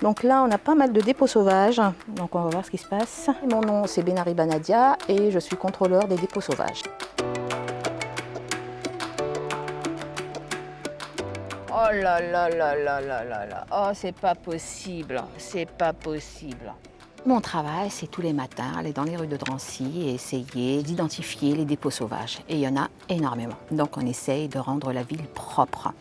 Donc là, on a pas mal de dépôts sauvages. Donc on va voir ce qui se passe. Mon nom, c'est Benari Banadia et je suis contrôleur des dépôts sauvages. Oh là là là là là là là. Oh, c'est pas possible. C'est pas possible. Mon travail, c'est tous les matins aller dans les rues de Drancy et essayer d'identifier les dépôts sauvages. Et il y en a énormément. Donc on essaye de rendre la ville propre.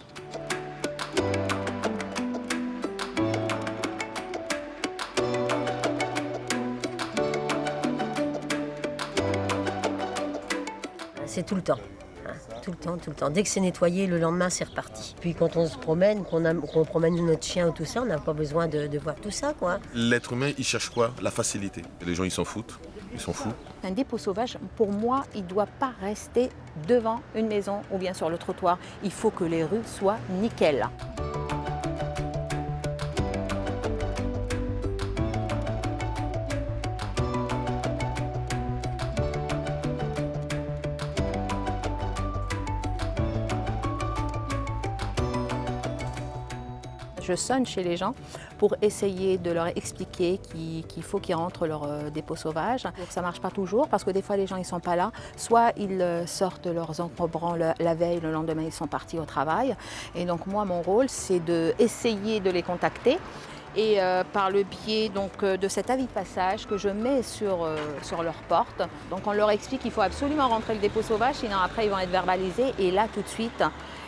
C'est tout le temps. hein, Tout le temps, tout le temps. Dès que c'est nettoyé, le lendemain, c'est reparti. Puis quand on se promène, qu'on promène notre chien ou tout ça, on n'a pas besoin de, de voir tout ça, quoi. L'être humain, il cherche quoi? La facilité. Les gens, ils s'en foutent. Ils s'en foutent. Un dépôt sauvage, pour moi, il ne doit pas rester devant une maison ou bien sur le trottoir. Il faut que les rues soient nickel. Je sonne chez les gens pour essayer de leur expliquer qu'il faut qu'ils rentrent leur euh, dépôt sauvage. Ça ne marche pas toujours parce que des fois les gens ne sont pas là. Soit ils euh, sortent leurs encombrants la veille, le lendemain ils sont partis au travail. Et donc moi mon rôle c'est d'essayer de les contacter et euh, par le biais donc, de cet avis de passage que je mets sur, euh, sur leur porte. Donc on leur explique qu'il faut absolument rentrer le dépôt sauvage, sinon après ils vont être verbalisés et là tout de suite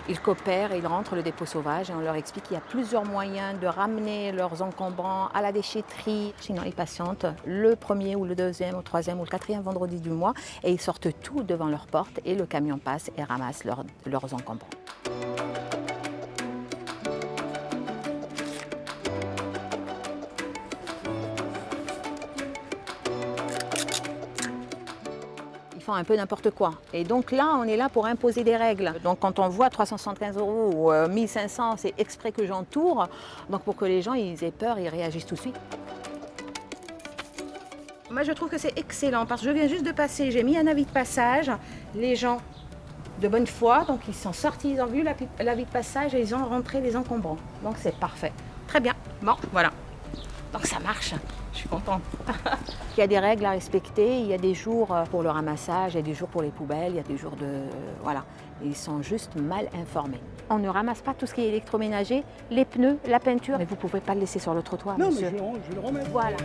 ils coopèrent ils rentrent le dépôt sauvage et on leur explique qu'il y a plusieurs moyens de ramener leurs encombrants à la déchetterie. Sinon ils patientent le premier ou le deuxième ou le troisième ou le quatrième vendredi du mois et ils sortent tout devant leur porte et le camion passe et ramasse leurs- leurs encombrants. Un peu n'importe quoi. Et donc là, on est là pour imposer des règles. Donc quand on voit 375 euros ou euh, 1500, c'est exprès que j'entoure. Donc pour que les gens ils aient peur, ils réagissent tout de suite. Moi, je trouve que c'est excellent parce que je viens juste de passer, j'ai mis un avis de passage. Les gens de bonne foi, donc ils sont sortis, ils ont vu l'avi l'avis de passage et ils ont rentré les encombrants. Donc c'est parfait. Très bien. Bon, voilà. Donc ça marche. Je suis contente. il y a des règles à respecter. Il y a des jours euh, pour le ramassage, il y a des jours pour les poubelles, il y a des jours de... euh, voilà. Ils sont juste mal informés. On ne ramasse pas tout ce qui est électroménager, les pneus, la peinture. Mais vous ne pouvez pas le laisser sur le trottoir, Non, mais je, je vais le remets. Voilà.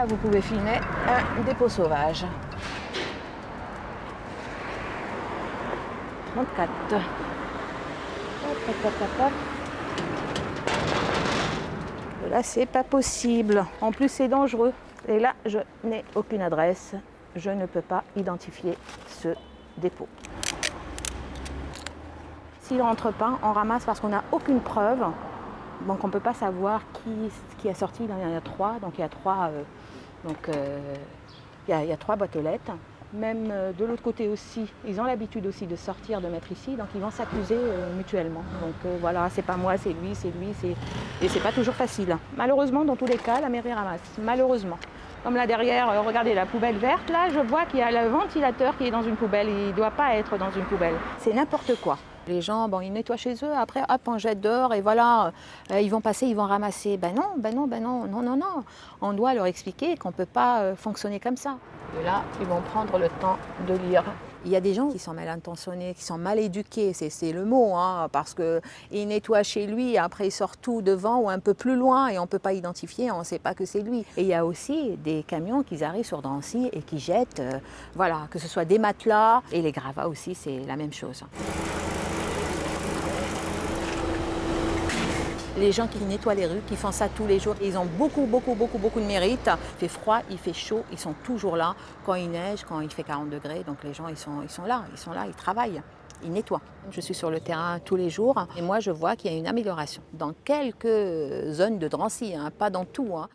Là, vous pouvez filmer un dépôt sauvage. 34. Hop, hop, hop. Là, c'est pas possible. En plus, c'est dangereux. Et là, je n'ai aucune adresse. Je ne peux pas identifier ce dépôt. S'il rentre pas, on ramasse parce qu'on n'a aucune preuve. Donc, on ne peut pas savoir qui, a sorti. Il y en a trois. Donc, il y a trois, euh, euh, il y a, trois boîtes lettres. Même euh, de l'autre côté aussi, ils ont l'habitude aussi de sortir, de mettre ici, donc ils vont s'accuser mutuellement. Donc voilà, c'est pas moi, c'est lui, c'est lui, c'est et c'est pas toujours facile. Malheureusement, dans tous les cas, la mairie ramasse. Malheureusement. Comme là derrière, regardez la poubelle verte, là je vois qu'il y a le ventilateur qui est dans une poubelle, il ne doit pas être dans une poubelle. C'est n'importe quoi. Les gens, bon, ils nettoient chez eux, après, hop, on jette dehors et voilà, euh, ils vont passer, ils vont ramasser. Ben non, ben non, ben non, non, non, non. On doit leur expliquer qu'on ne peut pas euh, fonctionner comme ça. Et là, ils vont prendre le temps de lire. Il y a des gens qui sont mal intentionnés, qui sont mal éduqués, c'est le mot, hein, parce qu'il nettoie chez lui, après il sort tout devant ou un peu plus loin et on ne peut pas identifier, on ne sait pas que c'est lui. Et il y a aussi des camions qui arrivent sur Drancy et qui jettent, euh, voilà, que ce soit des matelas et les gravats aussi, c'est la même chose. Les gens qui nettoient les rues, qui font ça tous les jours, ils ont beaucoup, beaucoup, beaucoup, beaucoup de mérite. Il fait froid, il fait chaud, ils sont toujours là. Quand il neige, quand il fait 40 degrés, donc les gens, ils sont, ils sont là, ils sont là, ils travaillent. Ils nettoient. Je suis sur le terrain tous les jours et moi je vois qu'il y a une amélioration dans quelques zones de Drancy, hein, pas dans tout. hein.